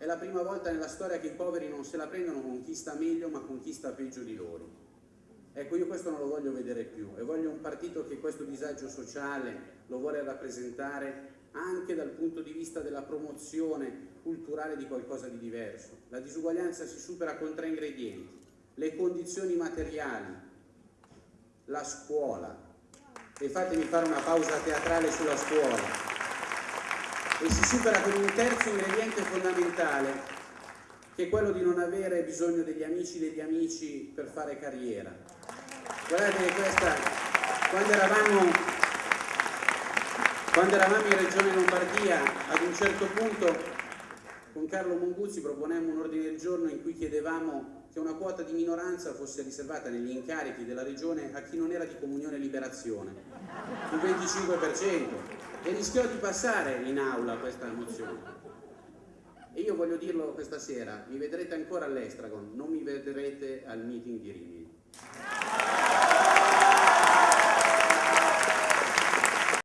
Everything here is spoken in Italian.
È la prima volta nella storia che i poveri non se la prendono con chi sta meglio ma con chi sta peggio di loro. Ecco, io questo non lo voglio vedere più e voglio un partito che questo disagio sociale lo vuole rappresentare anche dal punto di vista della promozione culturale di qualcosa di diverso. La disuguaglianza si supera con tre ingredienti, le condizioni materiali, la scuola, e fatemi fare una pausa teatrale sulla scuola, e si supera con un terzo ingrediente fondamentale, che è quello di non avere bisogno degli amici degli amici per fare carriera. Guardate che questa, quando eravamo, quando eravamo in Regione Lombardia, ad un certo punto con Carlo Monguzzi proponemmo un ordine del giorno in cui chiedevamo che una quota di minoranza fosse riservata negli incarichi della Regione a chi non era di comunione e liberazione, il 25%, e rischiò di passare in aula questa mozione. E io voglio dirlo questa sera, mi vedrete ancora all'Estragon, non mi vedrete al meeting di Rimini.